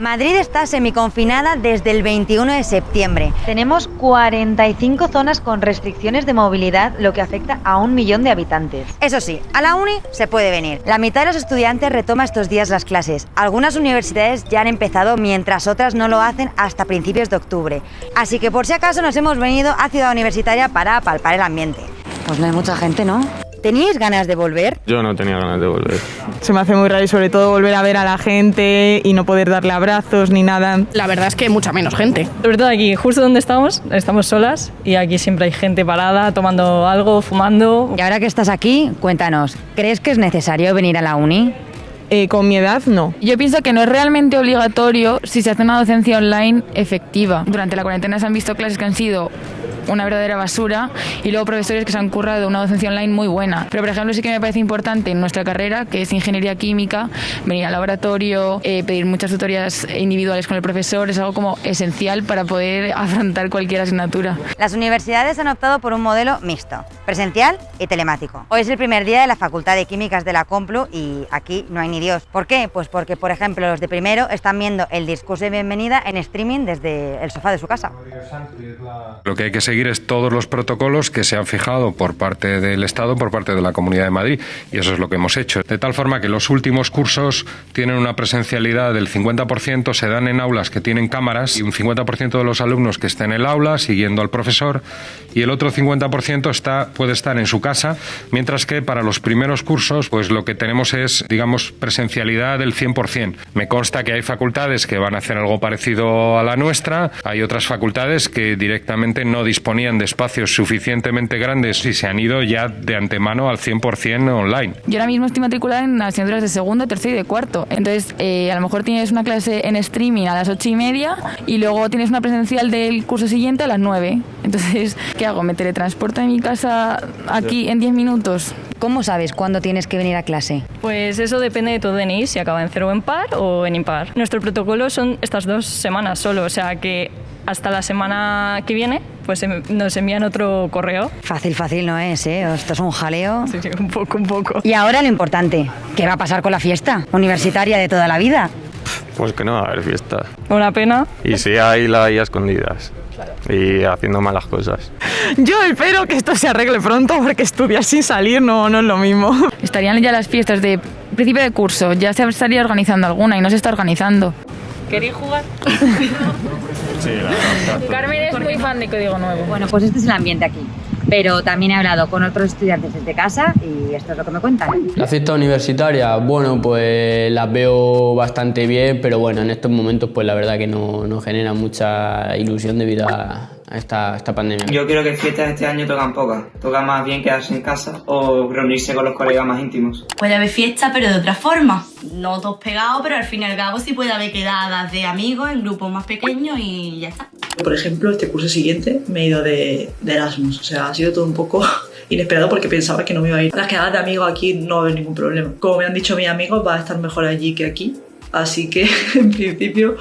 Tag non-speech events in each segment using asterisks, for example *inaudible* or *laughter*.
Madrid está semiconfinada desde el 21 de septiembre. Tenemos 45 zonas con restricciones de movilidad, lo que afecta a un millón de habitantes. Eso sí, a la uni se puede venir. La mitad de los estudiantes retoma estos días las clases. Algunas universidades ya han empezado, mientras otras no lo hacen hasta principios de octubre. Así que por si acaso nos hemos venido a Ciudad Universitaria para palpar el ambiente. Pues no hay mucha gente, ¿no? ¿Teníais ganas de volver? Yo no tenía ganas de volver. Se me hace muy raro y sobre todo volver a ver a la gente y no poder darle abrazos ni nada. La verdad es que mucha menos gente. Sobre todo aquí, justo donde estamos, estamos solas y aquí siempre hay gente parada, tomando algo, fumando. Y ahora que estás aquí, cuéntanos, ¿crees que es necesario venir a la uni? Eh, con mi edad, no. Yo pienso que no es realmente obligatorio si se hace una docencia online efectiva. Durante la cuarentena se han visto clases que han sido una verdadera basura y luego profesores que se han currado una docencia online muy buena. Pero, por ejemplo, sí que me parece importante en nuestra carrera, que es ingeniería química, venir al laboratorio, eh, pedir muchas tutorías individuales con el profesor, es algo como esencial para poder *laughs* afrontar cualquier asignatura. Las universidades han optado por un modelo mixto, presencial y telemático. Hoy es el primer día de la Facultad de Químicas de la Complu y aquí no hay ni Dios. ¿Por qué? Pues porque, por ejemplo, los de primero están viendo el discurso de bienvenida en streaming desde el sofá de su casa. Lo que hay que seguir es todos los protocolos que se han fijado por parte del Estado, por parte de la Comunidad de Madrid, y eso es lo que hemos hecho. De tal forma que los últimos cursos tienen una presencialidad del 50%, se dan en aulas que tienen cámaras y un 50% de los alumnos que estén en el aula siguiendo al profesor y el otro 50% está, puede estar en su casa, mientras que para los primeros cursos pues lo que tenemos es, digamos, presencialidad del 100%. Me consta que hay facultades que van a hacer algo parecido a la nuestra, hay otras facultades que directamente no disponían de espacios suficientemente grandes y se han ido ya de antemano al 100% online. Yo ahora mismo estoy matriculada en asignaturas de segundo, tercero y de cuarto. Entonces, eh, a lo mejor tienes una clase en streaming a las ocho y media y luego tienes una presencial del curso siguiente a las nueve. Entonces, ¿qué hago? ¿Me teletransporto de mi casa aquí en 10 minutos? ¿Cómo sabes cuándo tienes que venir a clase? Pues eso depende de tu DNI, si acaba en cero o en par o en impar. Nuestro protocolo son estas dos semanas solo, o sea que hasta la semana que viene pues em- nos envían otro correo. Fácil, fácil no es, ¿eh? Esto es un jaleo. Sí, sí, un poco, un poco. Y ahora lo importante, ¿qué va a pasar con la fiesta universitaria de toda la vida? Pues que no va a haber fiesta. Una pena. Y si hay, la hay a escondidas. Y haciendo malas cosas. Yo espero que esto se arregle pronto porque estudiar sin salir no, no es lo mismo. Estarían ya las fiestas de principio de curso, ya se estaría organizando alguna y no se está organizando. ¿Queréis jugar? *laughs* Sí, la verdad. Carmen es muy fan de Código Nuevo. Bueno, pues este es el ambiente aquí. Pero también he hablado con otros estudiantes desde casa y esto es lo que me cuentan. La fiesta universitaria, bueno, pues las veo bastante bien, pero bueno, en estos momentos pues la verdad que no, no genera mucha ilusión debido a esta, esta pandemia. Yo creo que fiestas este año tocan pocas. Toca más bien quedarse en casa o reunirse con los colegas más íntimos. Puede haber fiesta, pero de otra forma. No todos pegados, pero al fin y al cabo sí puede haber quedadas de amigos en grupos más pequeños y ya está. Por ejemplo, este curso siguiente me he ido de, de Erasmus. O sea, ha sido todo un poco *laughs* inesperado porque pensaba que no me iba a ir. Las quedadas de amigos aquí no va a haber ningún problema. Como me han dicho mis amigos, va a estar mejor allí que aquí. Así que, *laughs* en principio,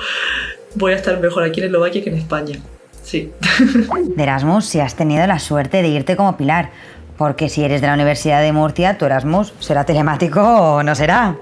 voy a estar mejor aquí en Eslovaquia que en España. Sí. De Erasmus, si has tenido la suerte de irte como Pilar, porque si eres de la Universidad de Murcia, tu Erasmus será telemático o no será.